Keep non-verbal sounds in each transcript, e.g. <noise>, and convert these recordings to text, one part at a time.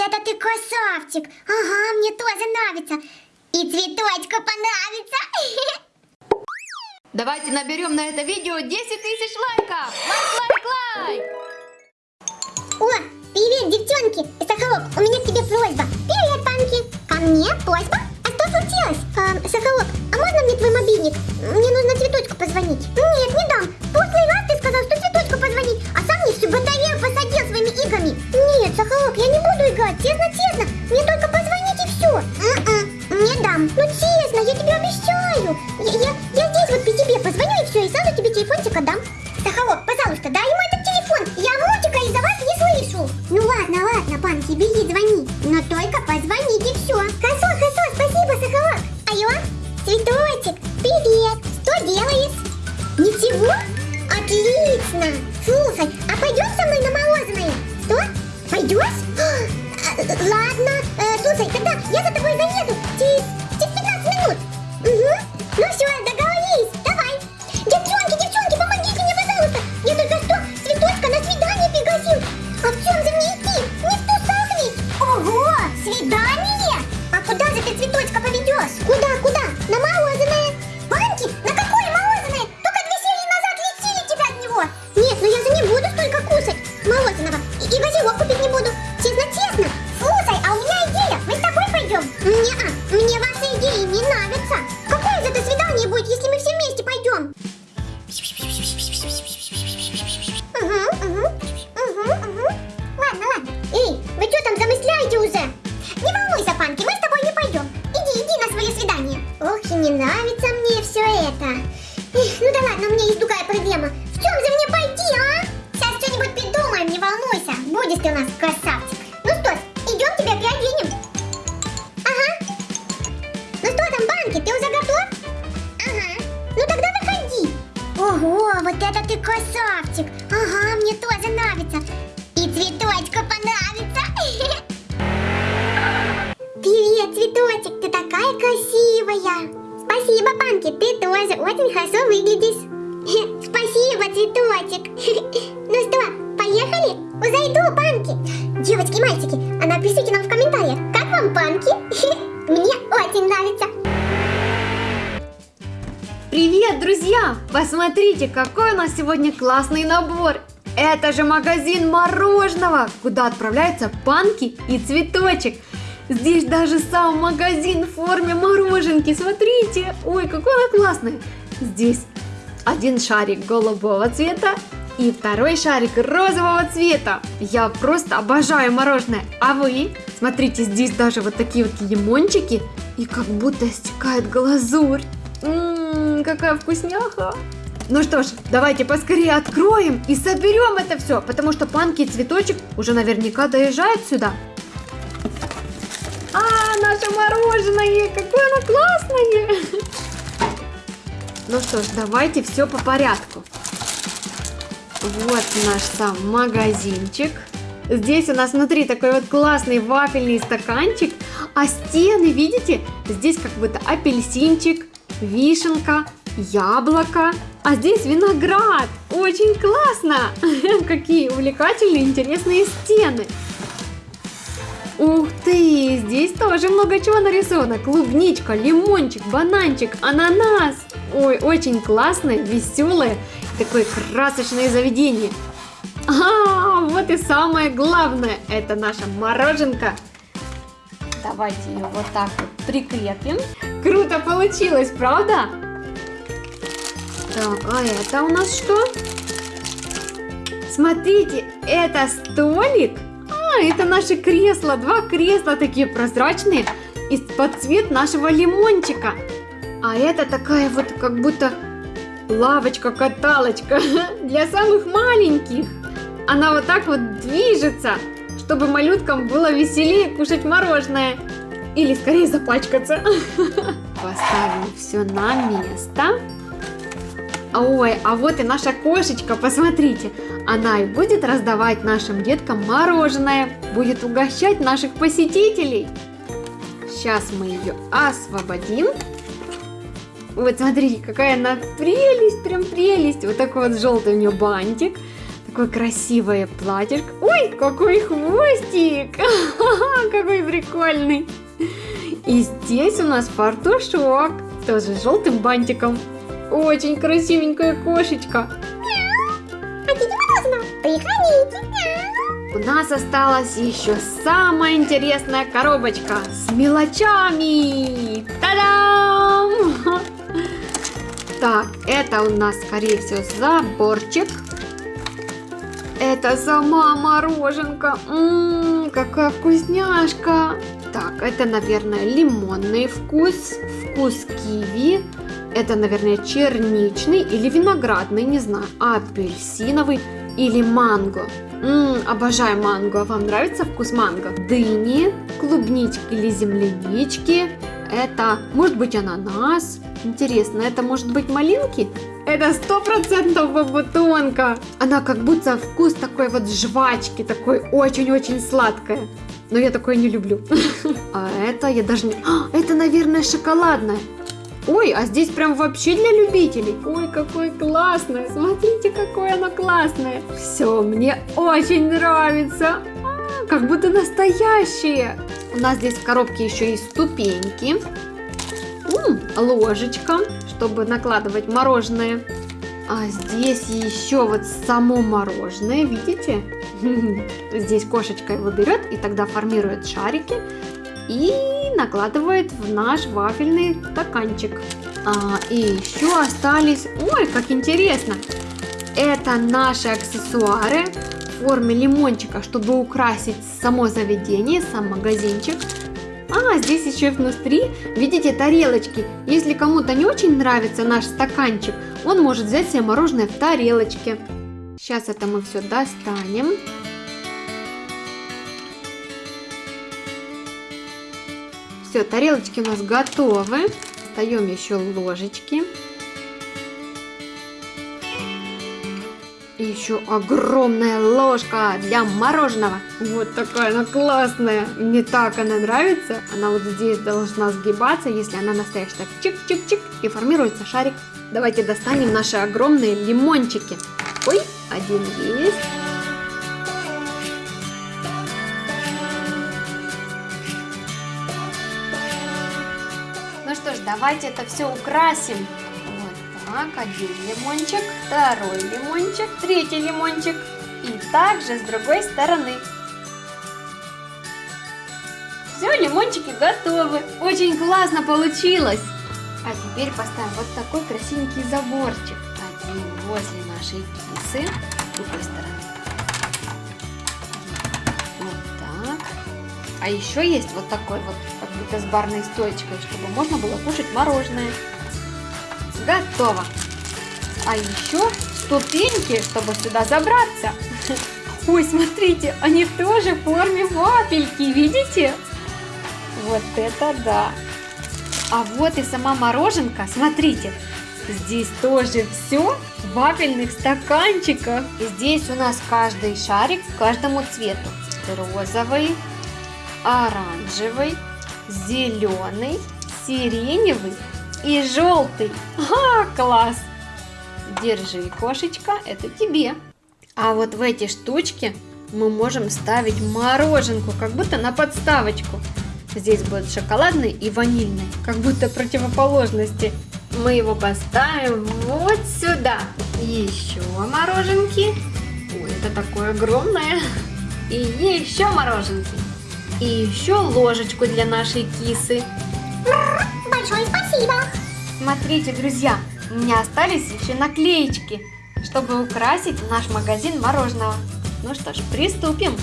это ты красавчик. Ага, мне тоже нравится. И цветочку понравится. <laughs> Давайте наберем на это видео 10 тысяч лайков! Лайк, лайк, лайк! О, привет, девчонки. Сахарок, у меня к тебе просьба. Привет, панки. Ко мне просьба? А что случилось? Эм, Сахарок, а можно мне твой мобильник? Мне нужно цветочку позвонить. Нет, не дам. Прошлый раз ты сказал, что цветочку позвонить, а сам мне всю батарею посадил своими играми. Нет, Сахарок, я не буду играть, честно-честно. Мне только позвонить и все. Не дам. Ну честно, я тебе обещаю. Я, я, я здесь вот при тебе позвоню и все, и сразу тебе телефончик отдам. Сахарок, пожалуйста, дай ему этот телефон. Я мультика из-за вас не слышу. Ну ладно, ладно, панки, беги, И, газировок купить не буду. Честно-честно. Слушай, а у меня идея. Мы с тобой пойдем? Не-а, нас красавчик. Ну что ж, идем тебя приоденем. Ага. Ну что там, Банки, ты уже готов? Ага. Ну тогда выходи. Ого, вот это ты красавчик. Ага, мне тоже нравится. И цветочку понравится. <laughs> Привет, цветочек, ты такая красивая. Спасибо, Панки, ты тоже очень хорошо выглядишь. <laughs> Спасибо, цветочек. <laughs> Поехали? Уже иду, Панки. Девочки и мальчики, а напишите нам в комментариях, как вам Панки? <laughs> Мне очень нравится. Привет, друзья! Посмотрите, какой у нас сегодня классный набор! Это же магазин мороженого, куда отправляются панки и цветочек. Здесь даже сам магазин в форме мороженки, смотрите! Ой, какой она классная! Здесь один шарик голубого цвета и второй шарик розового цвета. Я просто обожаю мороженое. А вы? Смотрите, здесь даже вот такие вот лимончики и как будто стекает глазурь. Ммм, какая вкусняха! Ну что ж, давайте поскорее откроем и соберем это все, потому что панки и цветочек уже наверняка доезжают сюда. А, наше мороженое, какое оно классное! <laughs> Ну что ж, давайте все по порядку. Вот наш сам магазинчик. Здесь у нас внутри такой вот классный вафельный стаканчик, а стены, видите, здесь как будто апельсинчик, вишенка, яблоко, а здесь виноград. Очень классно! <laughs> Какие увлекательные, интересные стены. Ух ты, здесь тоже много чего нарисовано. Клубничка, лимончик, бананчик, ананас. Ой, очень классное, веселое, такое красочное заведение. А, вот и самое главное, это наша мороженка. Давайте ее вот так вот прикрепим. Круто получилось, правда? Так, а это у нас что? Смотрите, это столик. А, это наши кресла, два кресла такие прозрачные, и под цвет нашего лимончика. А это такая вот как будто лавочка-каталочка <laughs> для самых маленьких. Она вот так вот движется, чтобы малюткам было веселее кушать мороженое. Или скорее запачкаться. <laughs> Поставим все на место. Ой, а вот и наша кошечка, посмотрите. Она и будет раздавать нашим деткам мороженое, будет угощать наших посетителей. Сейчас мы ее освободим. Вот смотрите, какая она прелесть, прям прелесть. Вот такой вот желтый у нее бантик. Какое красивое платьишко. Ой, какой хвостик! <laughs> Какой прикольный. И здесь у нас фартушок. Тоже с желтым бантиком. Очень красивенькая кошечка. У нас осталась еще самая интересная коробочка с мелочами. Та-дам! <laughs> Так, это у нас, скорее всего, заборчик. Это сама мороженка. Ммм, какая вкусняшка. Так, это, наверное, лимонный вкус, вкус киви. Это, наверное, черничный или виноградный, не знаю, апельсиновый или манго. Ммм, обожаю манго. Вам нравится вкус манго? Дыни, клубнички или землянички. Это, может быть, ананас. Интересно, это может быть малинки? Это сто процентов бабутонка. Она как будто вкус такой вот жвачки, такой очень-очень сладкая. Но я такое не люблю. <laughs> А это я даже не... А, это, наверное, шоколадное. Ой, а здесь прям вообще для любителей. Ой, какое классное. Смотрите, какое оно классное. Все, мне очень нравится. А, как будто настоящее. У нас здесь в коробке еще и ступеньки. Ложечка, чтобы накладывать мороженое. А здесь еще вот само мороженое, видите? <laughs> Здесь кошечка его берет и тогда формирует шарики и накладывает в наш вафельный стаканчик. А, и еще остались... Ой, как интересно! Это наши аксессуары в форме лимончика, чтобы украсить само заведение, сам магазинчик. А, здесь еще внутри, видите, тарелочки. Если кому-то не очень нравится наш стаканчик, он может взять себе мороженое в тарелочке. Сейчас это мы все достанем. Все, тарелочки у нас готовы. Достаем еще ложечки. И еще огромная ложка для мороженого. Вот такая она классная. Мне так она нравится. Она вот здесь должна сгибаться, если она настоящая. Так чик-чик-чик и формируется шарик. Давайте достанем наши огромные лимончики. Ой, один есть. Ну что ж, давайте это все украсим. Так, один лимончик, второй лимончик, третий лимончик. И также с другой стороны. Все, лимончики готовы. Очень классно получилось. А теперь поставим вот такой красивенький заборчик. Один возле нашей кисы. С другой стороны. Вот так. А еще есть вот такой вот, как будто с барной стоечкой, чтобы можно было кушать мороженое. Готово. А еще ступеньки, чтобы сюда забраться. Ой, смотрите, они тоже в форме вафельки, видите? Вот это да! А вот и сама мороженка, смотрите, здесь тоже все в вафельных стаканчиках. И здесь у нас каждый шарик к каждому цвету. Розовый, оранжевый, зеленый, сиреневый и желтый. А, класс! Держи, кошечка, это тебе. А вот в эти штучки мы можем ставить мороженку, как будто на подставочку. Здесь будет шоколадный и ванильный, как будто противоположности. Мы его поставим вот сюда. Еще мороженки. Ой, это такое огромное. И еще мороженки. И еще ложечку для нашей кисы. Большое спасибо. Смотрите, друзья, у меня остались еще наклеечки, чтобы украсить наш магазин мороженого. Ну что ж, приступим.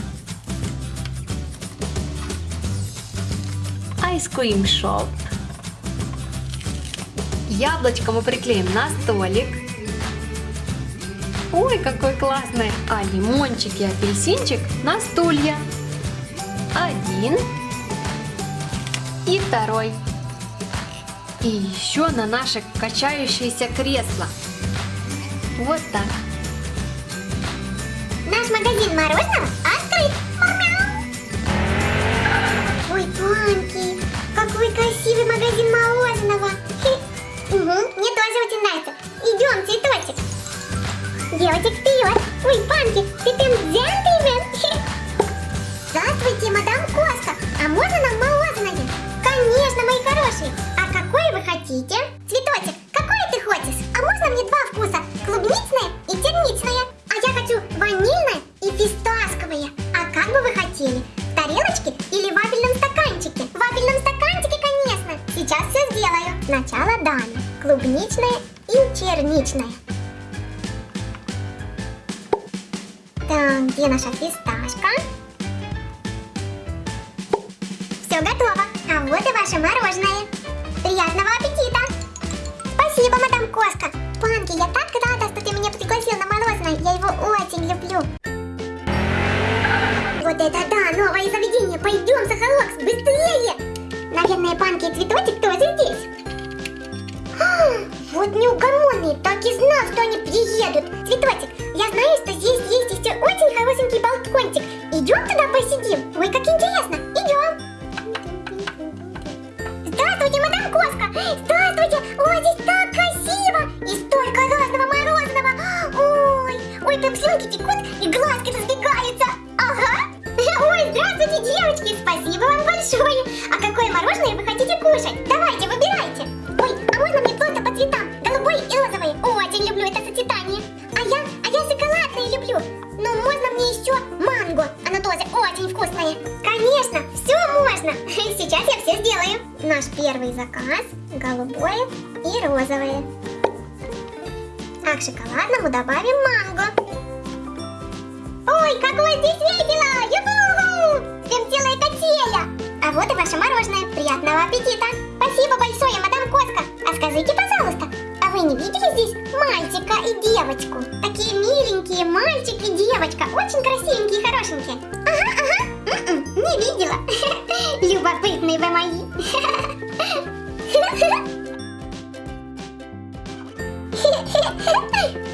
Ice Cream Shop. Яблочко мы приклеим на столик. Ой, какой классный! А лимончик и апельсинчик на стулья. Один и второй. И еще на наше качающееся кресло. Вот так. Наш магазин мороженого открыт. Ой, Панки, какой красивый магазин мороженого. Угу, мне тоже очень нравится. Идем, цветочек. Девочек вперед! Ой, Панки, ты прям джентльмен! Где наша фисташка? Все готово. А вот и ваше мороженое. Приятного аппетита! Спасибо, мадам Коска. Панки, я так рада, что ты меня пригласил на мороженое. Я его очень люблю. Вот это да, новое заведение. Пойдем, Сахалокс, быстрее! Наверное, Панки и Цветочек тоже здесь. А, Вот неугомонные, так и знал, что они приедут. Цветочек, я знаю, что здесь еще очень хорошенький балкончик. Идем туда посидим? Ой, как интересно. Идем. Здравствуйте, мадам Коска! Здравствуйте! Ой, здесь так красиво! И столько разного мороженого! Ой, ой, прям слюнки текут и глазки разбегаются! Ага! Ой, здравствуйте, девочки! Спасибо вам большое! А какое мороженое вы хотите кушать? Давайте, первый заказ – голубое и розовое. А к шоколадному добавим манго. Ой, какое здесь весело! Юху! Прям целая качеля! А вот и ваше мороженое. Приятного аппетита! Спасибо большое, мадам Коска! А скажите, пожалуйста, а вы не видели здесь мальчика и девочку? Такие миленькие мальчик и девочка. Очень красивенькие и хорошенькие. Ага, ага. М-м, не видела. <laughs> Любопытные вы мои. <laughs> フフフフフフフフ